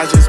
I just